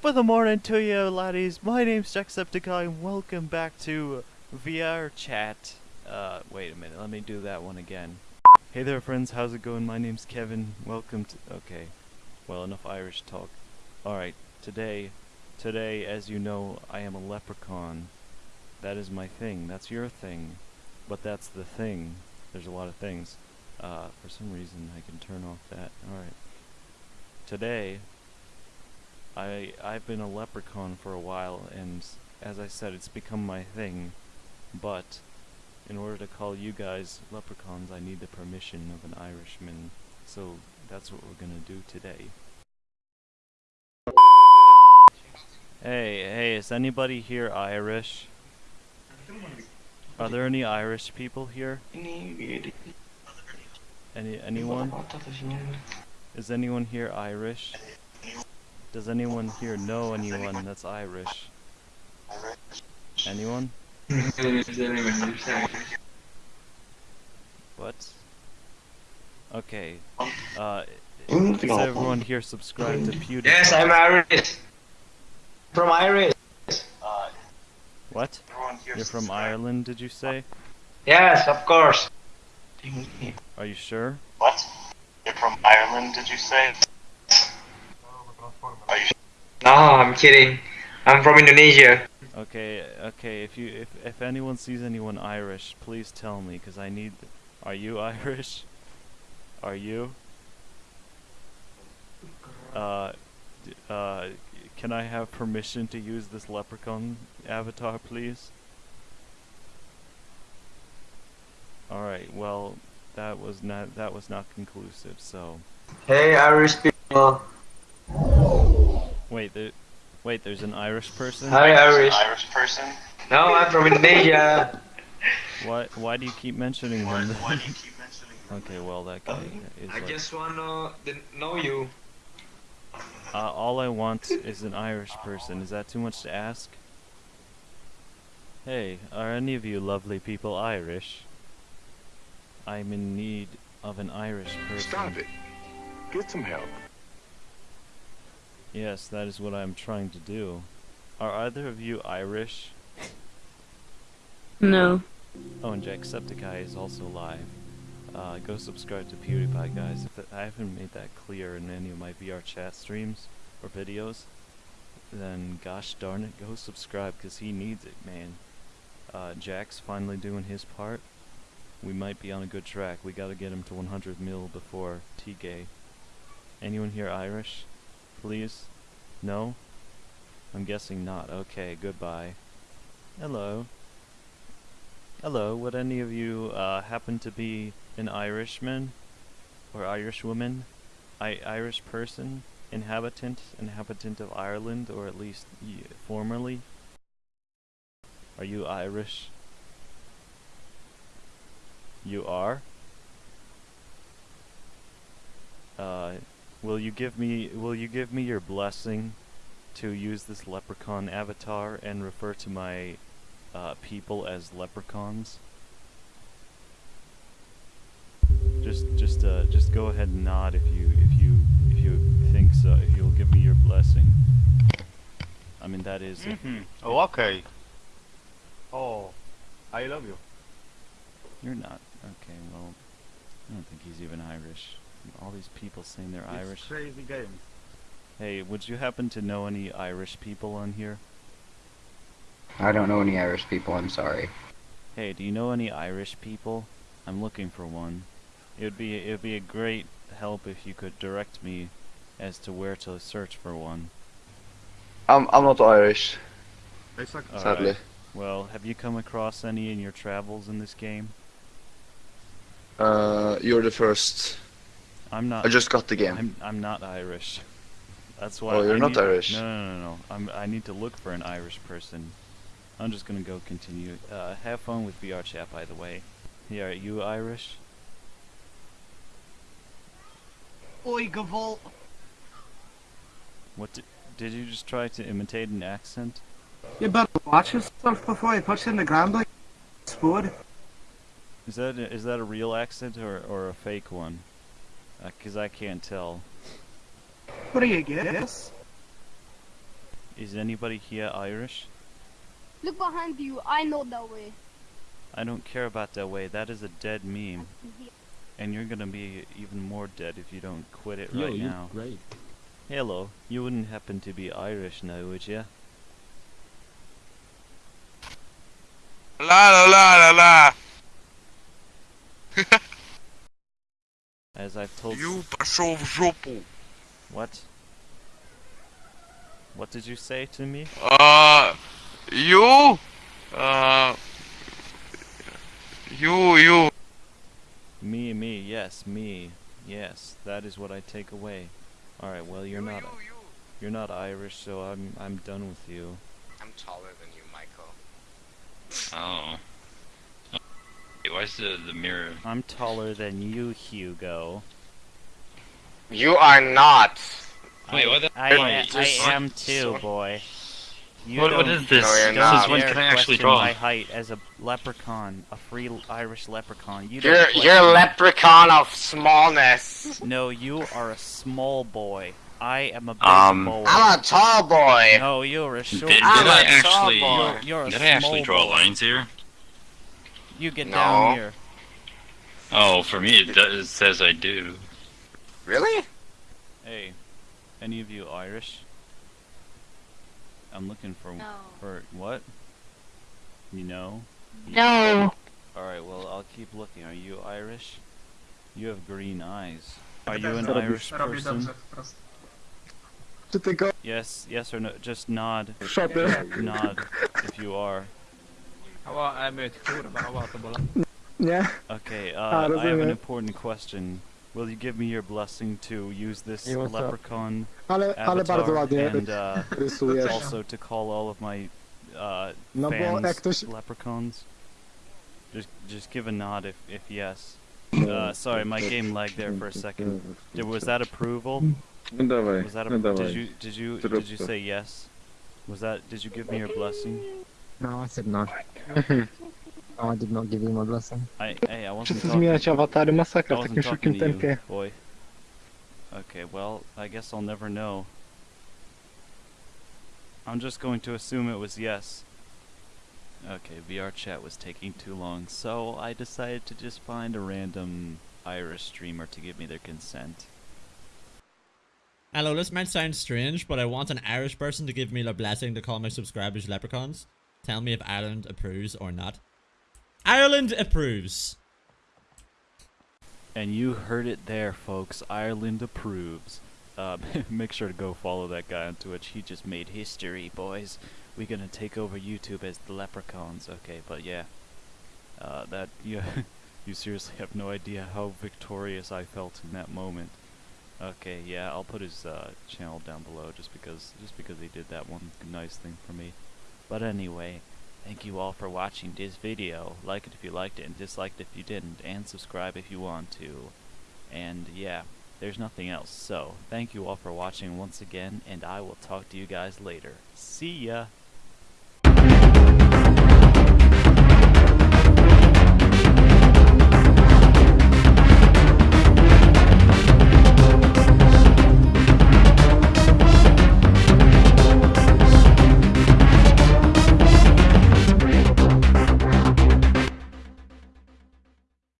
Top of the morning to you, laddies. My name's Jacksepticeye, and welcome back to VR Chat. Uh, wait a minute, let me do that one again. Hey there, friends, how's it going? My name's Kevin. Welcome to. Okay, well, enough Irish talk. Alright, today, today, as you know, I am a leprechaun. That is my thing. That's your thing. But that's the thing. There's a lot of things. Uh, for some reason, I can turn off that. Alright. Today, I I've been a leprechaun for a while, and as I said, it's become my thing. But in order to call you guys leprechauns, I need the permission of an Irishman. So that's what we're gonna do today. Hey, hey, is anybody here Irish? Are there any Irish people here? Any anyone? Is anyone here Irish? Does anyone here know anyone that's Irish? Anyone? What? Okay. Uh, is everyone here subscribed to PewDiePie? Yes, I'm Irish. From Irish. What? You're from Ireland, did you say? Yes, of course. Are you sure? What? You're from Ireland, did you say? Are No, I'm kidding. I'm from Indonesia. Okay, okay. If you if if anyone sees anyone Irish, please tell me, cause I need. Are you Irish? Are you? Uh, uh, can I have permission to use this leprechaun avatar, please? All right. Well, that was not that was not conclusive. So Hey, Irish people. Wait, there, wait. There's an Irish person. Hi, Irish. Irish person? No, I'm from Indonesia. Why why do you keep mentioning Why, him? why do you keep mentioning him? okay, well that guy is I like. just wanna know you. Uh, all I want is an Irish person. Is that too much to ask? Hey, are any of you lovely people Irish? I'm in need of an Irish person. Stop it. Get some help. Yes, that is what I'm trying to do. Are either of you Irish? No. Oh, and Jacksepticeye is also live. Uh, go subscribe to PewDiePie, guys. If I haven't made that clear in any of my VR chat streams or videos, then gosh darn it, go subscribe because he needs it, man. Uh, Jack's finally doing his part. We might be on a good track. We gotta get him to 100 mil before T-Gay. Anyone here Irish? Please? No? I'm guessing not. Okay, goodbye. Hello. Hello, would any of you uh, happen to be an Irishman or Irishwoman? I Irish person, inhabitant, inhabitant of Ireland, or at least formerly? Are you Irish? You are? Uh, will you give me will you give me your blessing to use this leprechaun avatar and refer to my uh, people as leprechauns. Just, just, uh, just go ahead and nod if you, if you, if you think so. If you'll give me your blessing. I mean, that is. if- Mhm. Oh, okay. Oh, I love you. You're not. Okay, well, I don't think he's even Irish. All these people saying they're It's Irish. crazy game. Hey, would you happen to know any Irish people on here? I don't know any Irish people, I'm sorry. Hey, do you know any Irish people? I'm looking for one. It would be it would be a great help if you could direct me as to where to search for one. I'm I'm not Irish, Exactly. Sadly. right. Well, have you come across any in your travels in this game? Uh, you're the first. I'm not. I just got the game. I'm I'm not Irish. That's why. Oh, you're I not need- Irish. No, no, no, no. I'm. I need to look for an Irish person. I'm just gonna go continue. Uh, have fun with VR chat, by the way. Yeah, are you Irish? Oi, Gavolt. What did, did you just try to imitate an accent? You better watch yourself before you push in the ground like spud. Is that a, is that a real accent or or a fake one? Uh 'cause I can't tell. What do you guess? Is anybody here Irish? Look behind you. I know that way. I don't care about that way. That is a dead meme. And you're gonna be even more dead if you don't quit it Yo, right you now. great. Hello. You wouldn't happen to be Irish now, would ya? La la la la la. As I've told. You пошел в жопу. What? What did you say to me? Uh, you? Uh, you, you. Me, me, yes, me, yes. That is what I take away. All right. Well, you're not. You're not Irish, so I'm I'm done with you. I'm taller than you, Michael. Oh. Hey, Why is the, the mirror? I'm taller than you, Hugo. You are not. Wait, what the? I, Wait, I, am too, boy. You What- what this? No, you're don't not. When can I actually question draw? my height as a leprechaun, a free Irish leprechaun. You You're you're a leprechaun of smallness. No, you are a small boy. I am a big Um, boy. I'm a tall boy. No, you're a short. Did, did I'm tall actually? boy. You're, you're a Did I actually small draw boy. lines here? You get No. down here. Oh, for me it, does, it says I do. Really? Hey, any of you Irish? I'm looking for No. for what? You know? No. All right. Well, I'll keep looking. Are you Irish? You have green eyes. Are you an Irish person? Yes. Yes or no? Just nod. Shut up. Nod if you are. Nie? Okay. A, Uh, I have an important question. Will you give me your blessing to use this Nie ma co. leprechaun Ale, ale avatar ładnie and uh, also to call all of my uh, No fans jak ktoś... leprechauns? Just just give a nod if if yes. Uh, sorry, my game lagged there for a second. Did, was that approval? No dawaj, Was that a, no did you did you did you say yes? Was that did you give me your blessing? No, I said no. No, I did not give you my blessing. I hey I wasn't Wszyscy talking. zmieniać awatary, I masakra w wasn't takim talking szybkim to you, tempie. boy. Okay, well I guess I'll never know. I'm just going to assume it was yes. Okay, VR chat was taking too long, so I decided to just find a random Irish streamer to give me their consent. Hello, this might sound strange, but I want an Irish person to give me the blessing to call my subscribers leprechauns. Tell me if Ireland approves or not. Ireland approves. And you heard it there, folks. Ireland approves. Uh, make sure to go follow that guy on Twitch. He just made history, boys. We're gonna take over YouTube as the leprechauns. Okay, but yeah. Uh, that you you seriously have no idea how victorious I felt in that moment. Okay, yeah, I'll put his uh, channel down below just because just because he did that one nice thing for me. But anyway, thank you all for watching this video. Like it if you liked it and dislike it if you didn't, and subscribe if you want to. And yeah, there's nothing else. So, thank you all for watching once again, and I will talk to you guys later. See ya!